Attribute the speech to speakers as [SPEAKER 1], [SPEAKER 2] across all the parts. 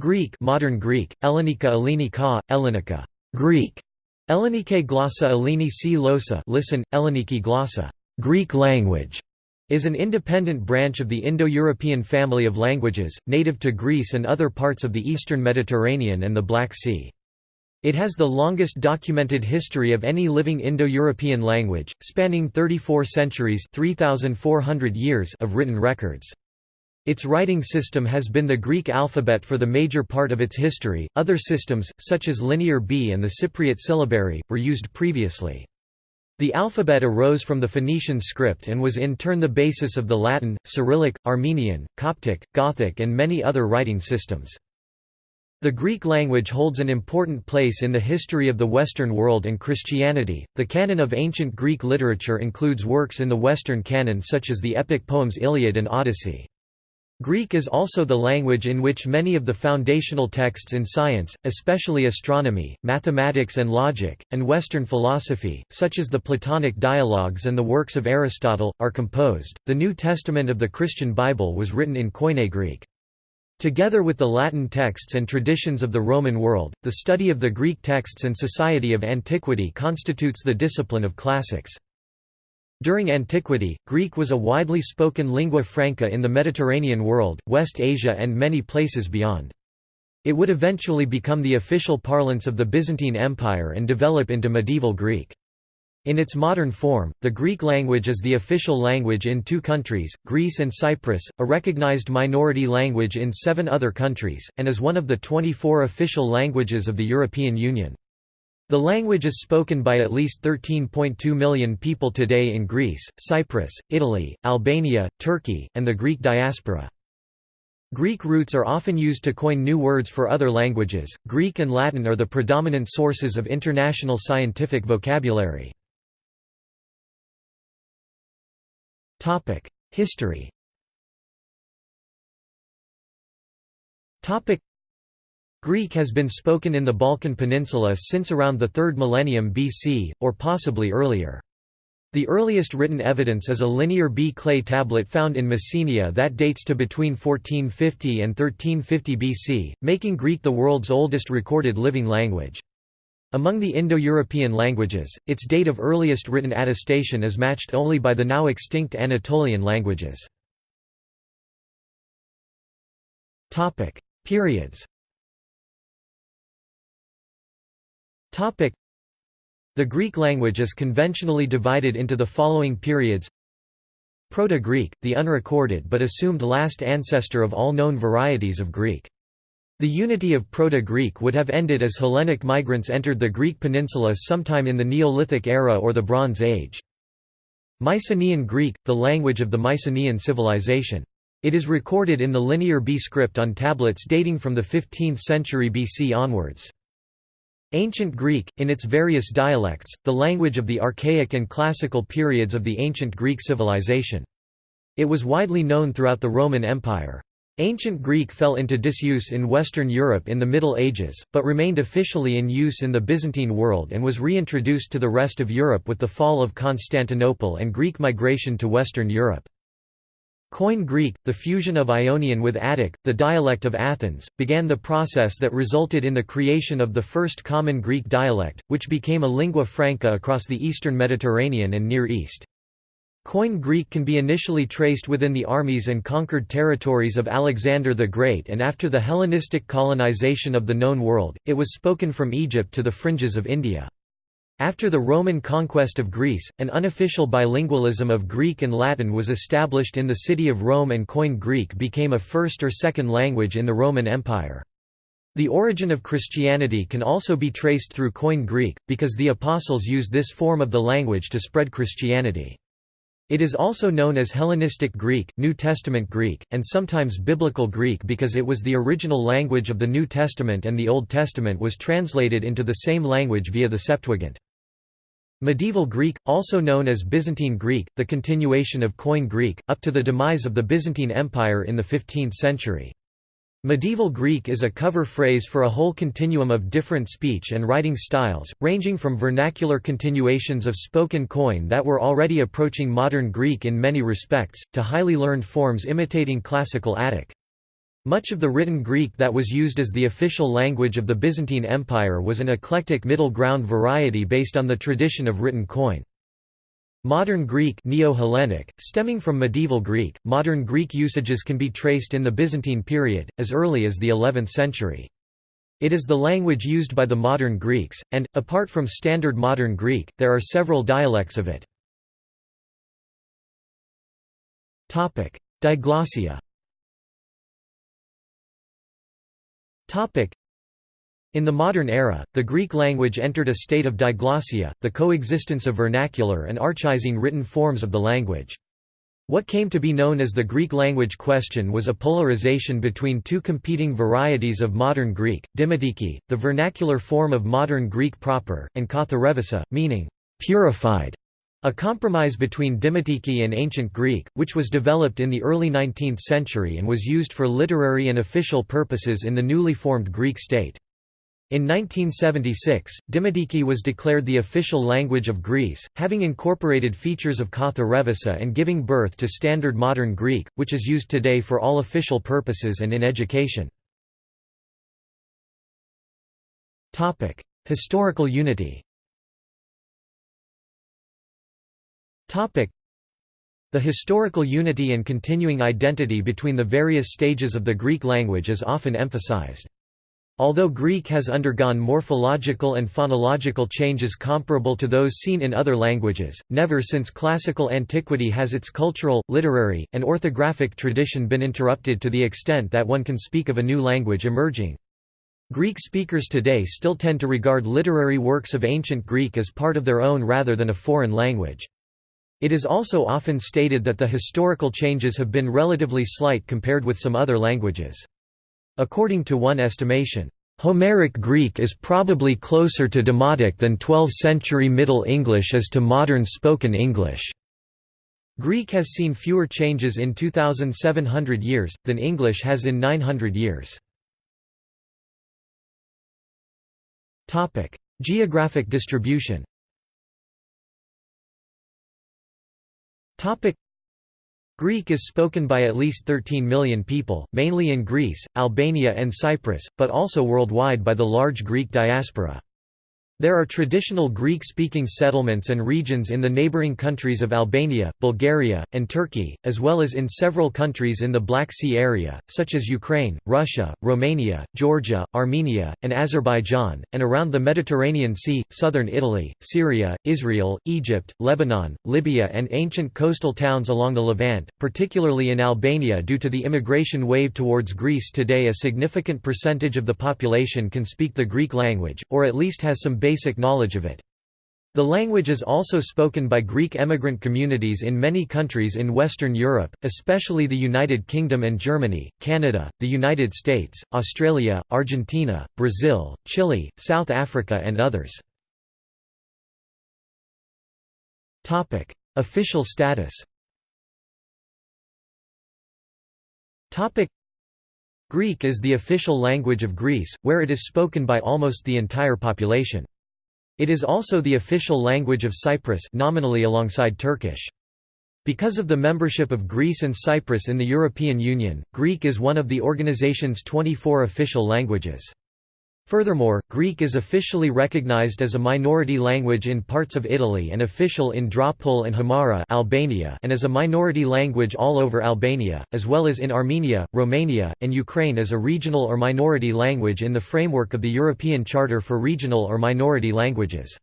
[SPEAKER 1] Greek modern Greek, Ellenika Ellenika, Ellenika Greek, Ellenike glossa Elleni si losa listen, Elleniki glossa Greek language, is an independent branch of the Indo-European family of languages, native to Greece and other parts of the eastern Mediterranean and the Black Sea. It has the longest documented history of any living Indo-European language, spanning 34 centuries 3,400 years of written records. Its writing system has been the Greek alphabet for the major part of its history. Other systems, such as Linear B and the Cypriot syllabary, were used previously. The alphabet arose from the Phoenician script and was in turn the basis of the Latin, Cyrillic, Armenian, Coptic, Gothic, and many other writing systems. The Greek language holds an important place in the history of the Western world and Christianity. The canon of ancient Greek literature includes works in the Western canon such as the epic poems Iliad and Odyssey. Greek is also the language in which many of the foundational texts in science, especially astronomy, mathematics and logic, and Western philosophy, such as the Platonic dialogues and the works of Aristotle, are composed. The New Testament of the Christian Bible was written in Koine Greek. Together with the Latin texts and traditions of the Roman world, the study of the Greek texts and society of antiquity constitutes the discipline of classics. During antiquity, Greek was a widely spoken lingua franca in the Mediterranean world, West Asia and many places beyond. It would eventually become the official parlance of the Byzantine Empire and develop into medieval Greek. In its modern form, the Greek language is the official language in two countries, Greece and Cyprus, a recognized minority language in seven other countries, and is one of the 24 official languages of the European Union. The language is spoken by at least 13.2 million people today in Greece, Cyprus, Italy, Albania, Turkey, and the Greek diaspora. Greek roots are often used to coin new words for other languages. Greek and Latin are the predominant sources of international scientific vocabulary. Topic: History. Topic: Greek has been spoken in the Balkan Peninsula since around the 3rd millennium BC, or possibly earlier. The earliest written evidence is a linear B clay tablet found in Messenia that dates to between 1450 and 1350 BC, making Greek the world's oldest recorded living language. Among the Indo-European languages, its date of earliest written attestation is matched only by the now extinct Anatolian languages. Periods The Greek language is conventionally divided into the following periods Proto-Greek, the unrecorded but assumed last ancestor of all known varieties of Greek. The unity of Proto-Greek would have ended as Hellenic migrants entered the Greek peninsula sometime in the Neolithic era or the Bronze Age. Mycenaean Greek, the language of the Mycenaean civilization. It is recorded in the Linear B script on tablets dating from the 15th century BC onwards. Ancient Greek, in its various dialects, the language of the Archaic and Classical periods of the ancient Greek civilization. It was widely known throughout the Roman Empire. Ancient Greek fell into disuse in Western Europe in the Middle Ages, but remained officially in use in the Byzantine world and was reintroduced to the rest of Europe with the fall of Constantinople and Greek migration to Western Europe. Koine Greek, the fusion of Ionian with Attic, the dialect of Athens, began the process that resulted in the creation of the first common Greek dialect, which became a lingua franca across the eastern Mediterranean and Near East. Koine Greek can be initially traced within the armies and conquered territories of Alexander the Great and after the Hellenistic colonization of the known world, it was spoken from Egypt to the fringes of India. After the Roman conquest of Greece, an unofficial bilingualism of Greek and Latin was established in the city of Rome and Koine Greek became a first or second language in the Roman Empire. The origin of Christianity can also be traced through Koine Greek, because the Apostles used this form of the language to spread Christianity. It is also known as Hellenistic Greek, New Testament Greek, and sometimes Biblical Greek because it was the original language of the New Testament and the Old Testament was translated into the same language via the Septuagint. Medieval Greek, also known as Byzantine Greek, the continuation of Koine Greek, up to the demise of the Byzantine Empire in the 15th century. Medieval Greek is a cover phrase for a whole continuum of different speech and writing styles, ranging from vernacular continuations of spoken Koine that were already approaching modern Greek in many respects, to highly learned forms imitating classical Attic. Much of the written Greek that was used as the official language of the Byzantine Empire was an eclectic middle ground variety based on the tradition of written Koine. Modern Greek Neo-Hellenic, stemming from medieval Greek, modern Greek usages can be traced in the Byzantine period, as early as the 11th century. It is the language used by the modern Greeks, and, apart from Standard Modern Greek, there are several dialects of it. Diglossia In the modern era, the Greek language entered a state of diglossia, the coexistence of vernacular and archaizing written forms of the language. What came to be known as the Greek language question was a polarization between two competing varieties of modern Greek, Dimotiki, the vernacular form of modern Greek proper, and Katharevousa, meaning, purified, a compromise between Dimotiki and Ancient Greek, which was developed in the early 19th century and was used for literary and official purposes in the newly formed Greek state. In 1976, Dimotiki was declared the official language of Greece, having incorporated features of Katharevousa and giving birth to Standard Modern Greek, which is used today for all official purposes and in education. Historical unity The historical unity and continuing identity between the various stages of the Greek language is often emphasized. Although Greek has undergone morphological and phonological changes comparable to those seen in other languages, never since classical antiquity has its cultural, literary, and orthographic tradition been interrupted to the extent that one can speak of a new language emerging. Greek speakers today still tend to regard literary works of ancient Greek as part of their own rather than a foreign language. It is also often stated that the historical changes have been relatively slight compared with some other languages. According to one estimation, Homeric Greek is probably closer to Demotic than 12th-century Middle English is to modern spoken English. Greek has seen fewer changes in 2,700 years, than English has in 900 years. Geographic distribution Greek is spoken by at least 13 million people, mainly in Greece, Albania and Cyprus, but also worldwide by the large Greek diaspora. There are traditional Greek-speaking settlements and regions in the neighboring countries of Albania, Bulgaria, and Turkey, as well as in several countries in the Black Sea area, such as Ukraine, Russia, Romania, Georgia, Armenia, and Azerbaijan, and around the Mediterranean Sea, southern Italy, Syria, Israel, Egypt, Lebanon, Libya and ancient coastal towns along the Levant, particularly in Albania due to the immigration wave towards Greece today a significant percentage of the population can speak the Greek language, or at least has some knowledge of it. The language is also spoken by Greek emigrant communities in many countries in Western Europe, especially the United Kingdom and Germany, Canada, the United States, Australia, Argentina, Brazil, Chile, South Africa and others. Official status Greek is the official language of Greece, where it is spoken by almost the entire population. It is also the official language of Cyprus nominally alongside Turkish. Because of the membership of Greece and Cyprus in the European Union, Greek is one of the organization's 24 official languages. Furthermore, Greek is officially recognized as a minority language in parts of Italy and official in Dropull and Himara Albania and as a minority language all over Albania, as well as in Armenia, Romania, and Ukraine as a regional or minority language in the framework of the European Charter for Regional or Minority Languages.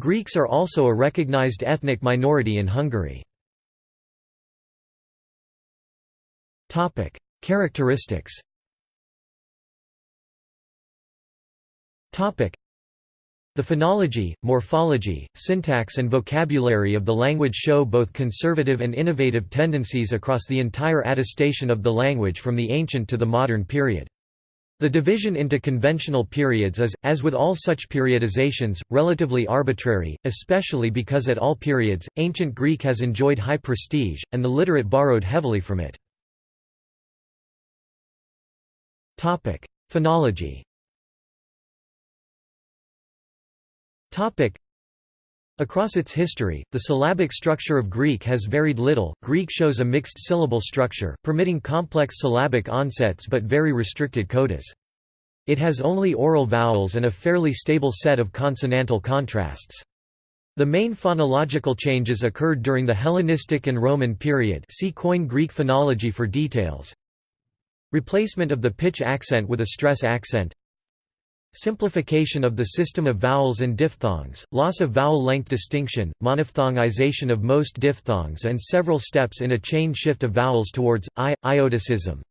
[SPEAKER 1] Greeks are also a recognized ethnic minority in Hungary. Characteristics The phonology, morphology, syntax and vocabulary of the language show both conservative and innovative tendencies across the entire attestation of the language from the ancient to the modern period. The division into conventional periods is, as with all such periodizations, relatively arbitrary, especially because at all periods, ancient Greek has enjoyed high prestige, and the literate borrowed heavily from it. Phonology Across its history, the syllabic structure of Greek has varied little. Greek shows a mixed syllable structure, permitting complex syllabic onsets but very restricted codas. It has only oral vowels and a fairly stable set of consonantal contrasts. The main phonological changes occurred during the Hellenistic and Roman period see Koine Greek phonology for details. Replacement of the pitch accent with a stress accent Simplification of the system of vowels and diphthongs, loss of vowel length distinction, monophthongization of most diphthongs and several steps in a chain shift of vowels towards i, iotacism.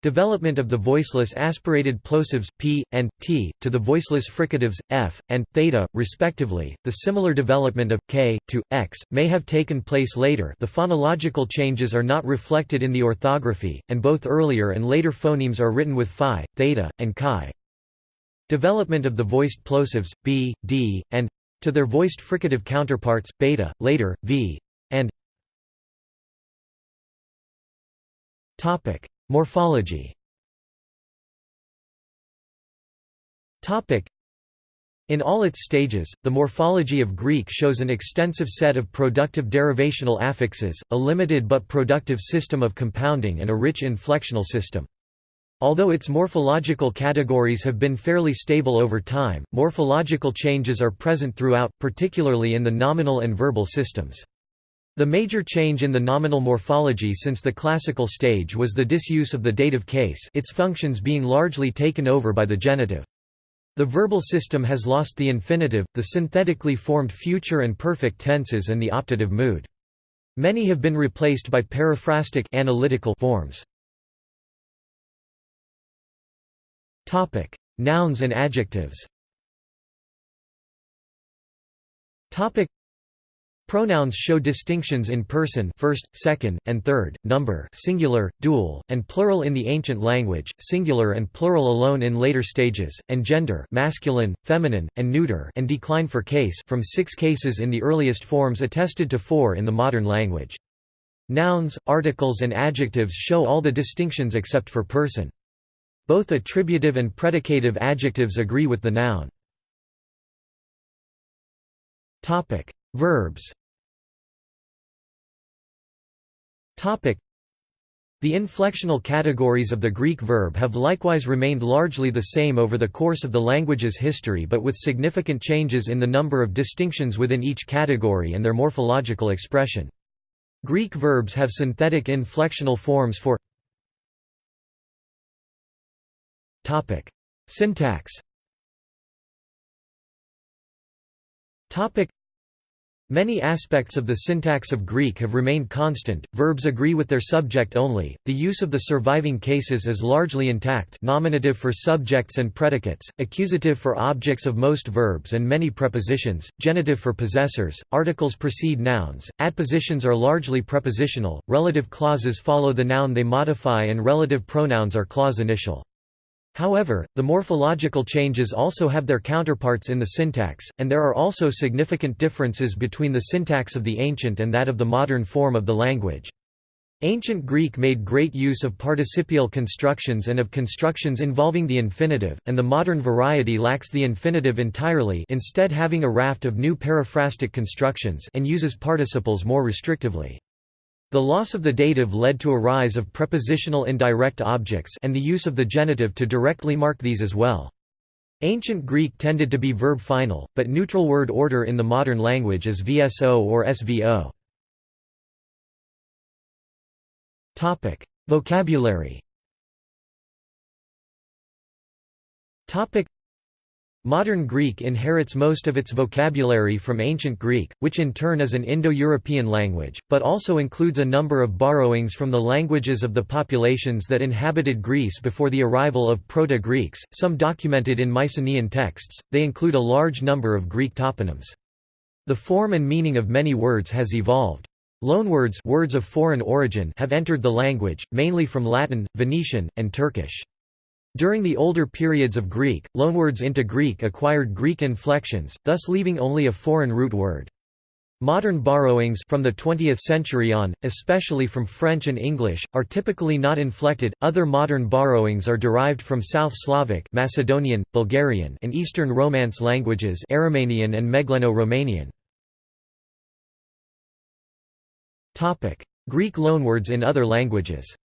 [SPEAKER 1] Development of the voiceless aspirated plosives p and t to the voiceless fricatives f and theta respectively. The similar development of k to x may have taken place later. The phonological changes are not reflected in the orthography, and both earlier and later phonemes are written with phi, theta, and chi. Development of the voiced plosives b, d, and to their voiced fricative counterparts beta, later v, and Morphology. In all its stages, the morphology of Greek shows an extensive set of productive derivational affixes, a limited but productive system of compounding and a rich inflectional system. Although its morphological categories have been fairly stable over time, morphological changes are present throughout, particularly in the nominal and verbal systems. The major change in the nominal morphology since the classical stage was the disuse of the dative case its functions being largely taken over by the genitive. The verbal system has lost the infinitive, the synthetically formed future and perfect tenses and the optative mood. Many have been replaced by periphrastic analytical forms. Topic: Nouns and adjectives. Topic: Pronouns show distinctions in person first, second, and third, number singular, dual, and plural in the ancient language, singular and plural alone in later stages, and gender masculine, feminine, and neuter and decline for case from six cases in the earliest forms attested to four in the modern language. Nouns, articles and adjectives show all the distinctions except for person. Both attributive and predicative adjectives agree with the noun. Verbs the inflectional categories of the Greek verb have likewise remained largely the same over the course of the language's history but with significant changes in the number of distinctions within each category and their morphological expression. Greek verbs have synthetic inflectional forms for Topic: Syntax. Topic: Many aspects of the syntax of Greek have remained constant. Verbs agree with their subject only. The use of the surviving cases is largely intact. Nominative for subjects and predicates, accusative for objects of most verbs and many prepositions, genitive for possessors, articles precede nouns, adpositions are largely prepositional, relative clauses follow the noun they modify and relative pronouns are clause initial. However, the morphological changes also have their counterparts in the syntax, and there are also significant differences between the syntax of the ancient and that of the modern form of the language. Ancient Greek made great use of participial constructions and of constructions involving the infinitive, and the modern variety lacks the infinitive entirely instead having a raft of new periphrastic constructions and uses participles more restrictively. The loss of the dative led to a rise of prepositional indirect objects and the use of the genitive to directly mark these as well. Ancient Greek tended to be verb final, but neutral word order in the modern language is VSO or SVO. Topic: Vocabulary Modern Greek inherits most of its vocabulary from Ancient Greek, which in turn is an Indo-European language, but also includes a number of borrowings from the languages of the populations that inhabited Greece before the arrival of Proto-Greeks, some documented in Mycenaean texts, they include a large number of Greek toponyms. The form and meaning of many words has evolved. Loanwords words of foreign origin have entered the language, mainly from Latin, Venetian, and Turkish. During the older periods of Greek, loanwords into Greek acquired Greek inflections, thus leaving only a foreign root word. Modern borrowings from the 20th century on, especially from French and English, are typically not inflected. Other modern borrowings are derived from South Slavic, Macedonian, Bulgarian, and Eastern Romance languages, Aromanian and Megleno-Romanian. Topic: Greek loanwords in other languages.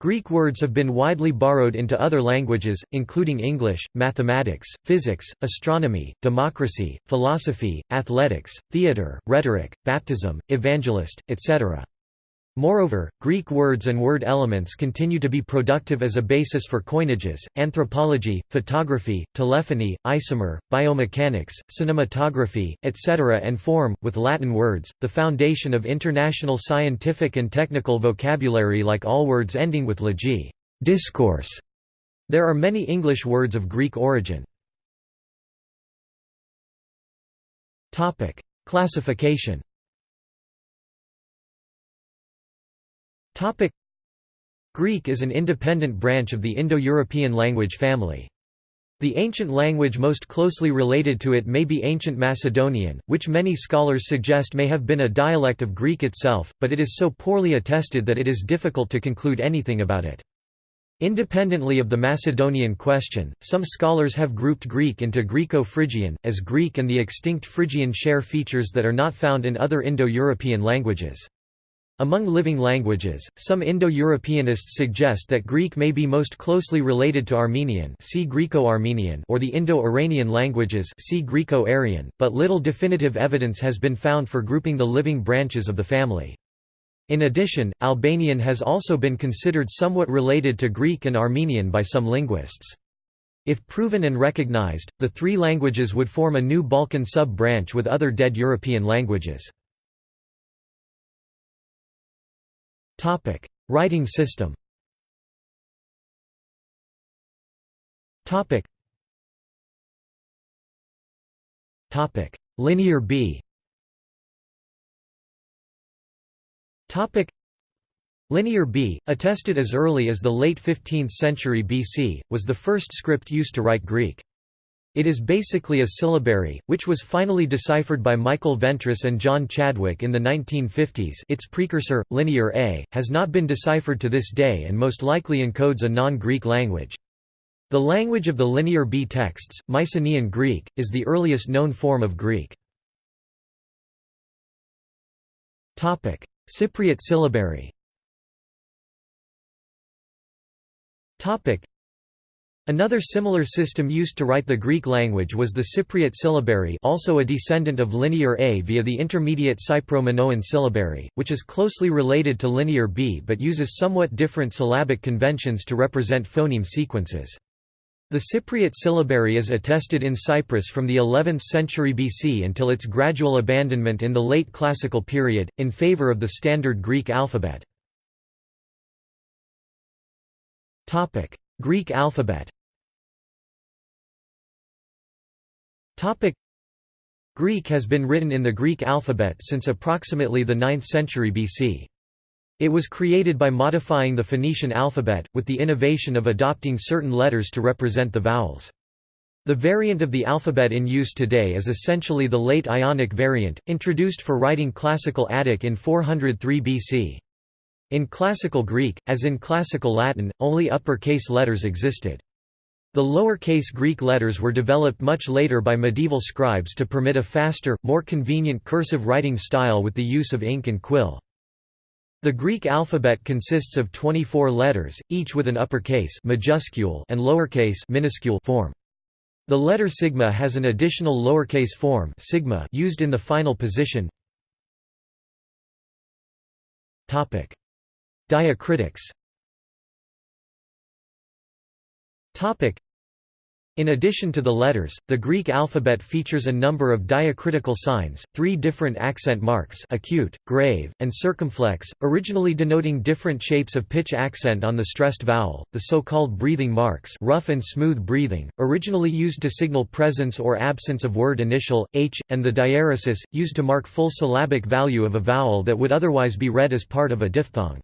[SPEAKER 1] Greek words have been widely borrowed into other languages, including English, mathematics, physics, astronomy, democracy, philosophy, athletics, theatre, rhetoric, baptism, evangelist, etc. Moreover, Greek words and word elements continue to be productive as a basis for coinages, anthropology, photography, telephony, isomer, biomechanics, cinematography, etc. and form, with Latin words, the foundation of international scientific and technical vocabulary like all words ending with legi discourse". There are many English words of Greek origin. Classification Greek is an independent branch of the Indo-European language family. The ancient language most closely related to it may be Ancient Macedonian, which many scholars suggest may have been a dialect of Greek itself, but it is so poorly attested that it is difficult to conclude anything about it. Independently of the Macedonian question, some scholars have grouped Greek into Greco-Phrygian, as Greek and the extinct Phrygian share features that are not found in other Indo-European languages. Among living languages, some Indo-Europeanists suggest that Greek may be most closely related to Armenian see Greco-Armenian or the Indo-Iranian languages see Greco-Aryan, but little definitive evidence has been found for grouping the living branches of the family. In addition, Albanian has also been considered somewhat related to Greek and Armenian by some linguists. If proven and recognized, the three languages would form a new Balkan sub-branch with other dead European languages. Topic: Writing system. Topic. Topic: Linear B. Topic. Linear B, attested as early as the late 15th century BC, was the first script used to write Greek. It is basically a syllabary, which was finally deciphered by Michael Ventris and John Chadwick in the 1950s its precursor, Linear A, has not been deciphered to this day and most likely encodes a non-Greek language. The language of the Linear B texts, Mycenaean Greek, is the earliest known form of Greek. Cypriot syllabary Another similar system used to write the Greek language was the Cypriot syllabary also a descendant of Linear A via the intermediate Cypro-Minoan syllabary, which is closely related to Linear B but uses somewhat different syllabic conventions to represent phoneme sequences. The Cypriot syllabary is attested in Cyprus from the 11th century BC until its gradual abandonment in the late Classical period, in favor of the Standard Greek alphabet. Greek alphabet Greek has been written in the Greek alphabet since approximately the 9th century BC. It was created by modifying the Phoenician alphabet, with the innovation of adopting certain letters to represent the vowels. The variant of the alphabet in use today is essentially the late Ionic variant, introduced for writing Classical Attic in 403 BC. In Classical Greek, as in Classical Latin, only upper-case letters existed. The lower-case Greek letters were developed much later by medieval scribes to permit a faster, more convenient cursive writing style with the use of ink and quill. The Greek alphabet consists of 24 letters, each with an uppercase majuscule and lowercase minuscule form. The letter sigma has an additional lowercase form sigma used in the final position. Diacritics in addition to the letters, the Greek alphabet features a number of diacritical signs, three different accent marks acute, grave, and circumflex, originally denoting different shapes of pitch accent on the stressed vowel, the so-called breathing marks rough and smooth breathing, originally used to signal presence or absence of word initial, h, and the diaeresis, used to mark full syllabic value of a vowel that would otherwise be read as part of a diphthong.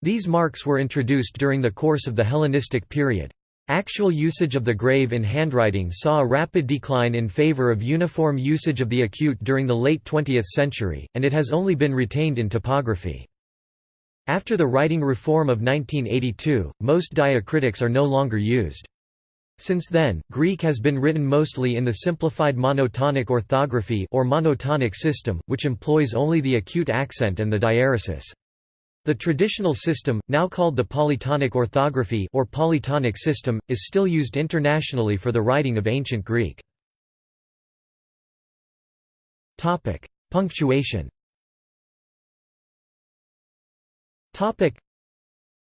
[SPEAKER 1] These marks were introduced during the course of the Hellenistic period. Actual usage of the grave in handwriting saw a rapid decline in favor of uniform usage of the acute during the late 20th century, and it has only been retained in typography. After the writing reform of 1982, most diacritics are no longer used. Since then, Greek has been written mostly in the simplified monotonic orthography or monotonic system, which employs only the acute accent and the diaeresis. The traditional system, now called the polytonic orthography or polytonic system, is still used internationally for the writing of ancient Greek. Topic: Punctuation. Topic: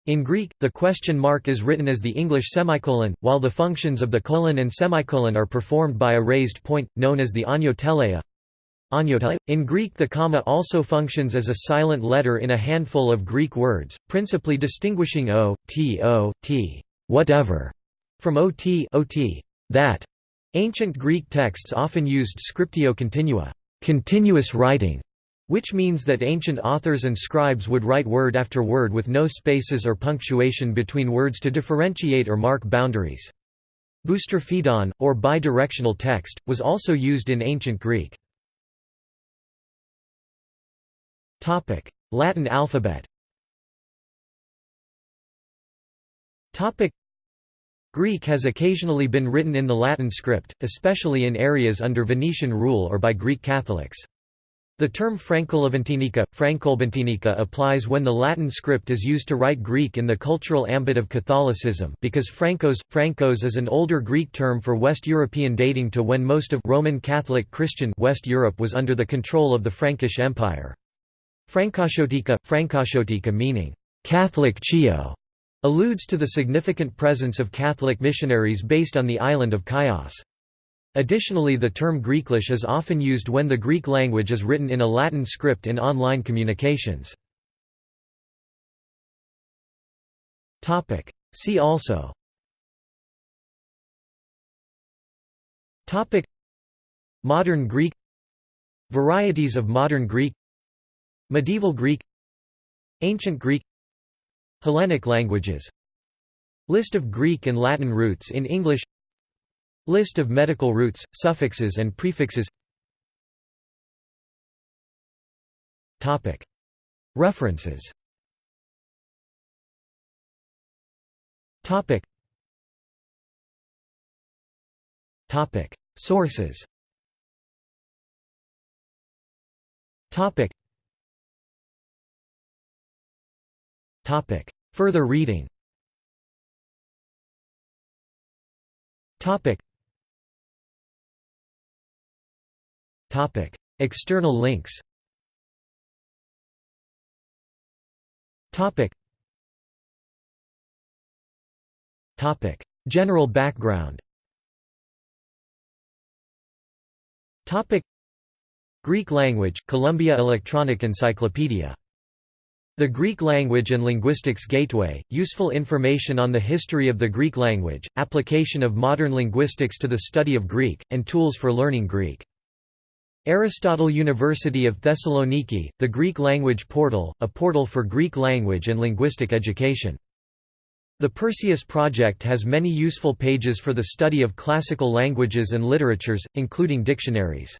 [SPEAKER 1] in Greek, the question mark is written as the English semicolon, while the functions of the colon and semicolon are performed by a raised point, known as the ano teleia. In Greek the comma also functions as a silent letter in a handful of Greek words, principally distinguishing o, t o, t whatever, from ot, ot that. Ancient Greek texts often used scriptio continua continuous writing, which means that ancient authors and scribes would write word after word with no spaces or punctuation between words to differentiate or mark boundaries. Boustrophedon, or bidirectional text, was also used in ancient Greek. Latin alphabet Greek has occasionally been written in the Latin script, especially in areas under Venetian rule or by Greek Catholics. The term Frankolevantinika, Francolbentica applies when the Latin script is used to write Greek in the cultural ambit of Catholicism because Francos, Francos is an older Greek term for West European dating to when most of Roman Catholic Christian West Europe was under the control of the Frankish Empire. Frankochiotika, Frankochiotika meaning, Catholic Chio, alludes to the significant presence of Catholic missionaries based on the island of Chios. Additionally the term Greeklish is often used when the Greek language is written in a Latin script in online communications. See also. Modern Greek. Varieties of Modern Greek Medieval Greek Ancient Greek Hellenic languages. List of Greek and Latin roots in English. List of medical roots, suffixes and prefixes. References. Sources Further reading Topic: External links. Topic. Topic: General background. Topic: Greek language, Columbia Electronic Encyclopedia. The Greek Language and Linguistics Gateway, useful information on the history of the Greek language, application of modern linguistics to the study of Greek, and tools for learning Greek. Aristotle University of Thessaloniki, the Greek Language Portal, a portal for Greek language and linguistic education. The Perseus Project has many useful pages for the study of classical languages and literatures, including dictionaries.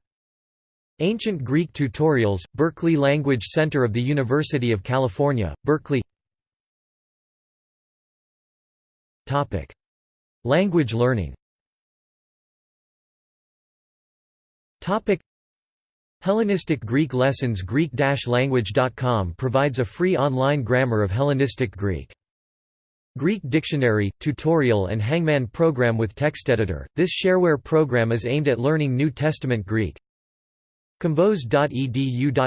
[SPEAKER 1] Ancient Greek Tutorials, Berkeley Language Center of the University of California, Berkeley Language learning Hellenistic Greek lessons Greek-language.com provides a free online grammar of Hellenistic Greek. Greek Dictionary, tutorial and Hangman program with text editor. This shareware program is aimed at learning New Testament Greek. Komvos.edu.gr,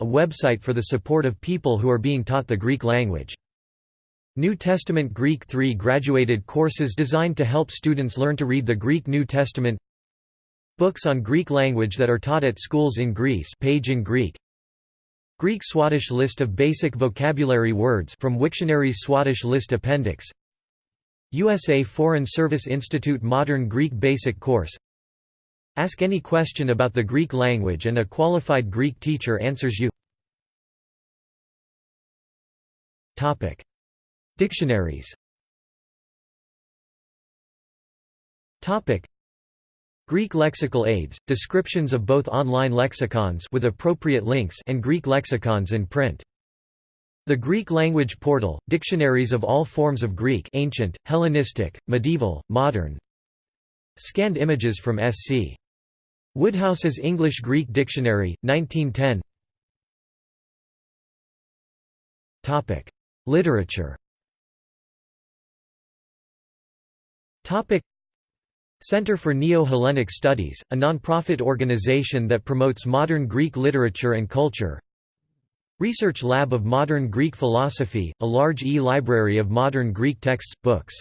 [SPEAKER 1] a website for the support of people who are being taught the Greek language. New Testament Greek 3 graduated courses designed to help students learn to read the Greek New Testament. Books on Greek language that are taught at schools in Greece page in Greek. Greek Swadesh list of basic vocabulary words from Wiktionary's Swadesh list appendix. USA Foreign Service Institute Modern Greek Basic Course Ask any question about the Greek language and a qualified Greek teacher answers you Dictionaries Greek lexical aids, descriptions of both online lexicons with appropriate links and Greek lexicons in print. The Greek Language Portal, dictionaries of all forms of Greek ancient, Hellenistic, medieval, modern Scanned images from SC. Woodhouse's English-Greek Dictionary, 1910 Topic. Literature Topic. Center for Neo-Hellenic Studies, a non-profit organization that promotes modern Greek literature and culture Research Lab of Modern Greek Philosophy, a large e-library of modern Greek texts, books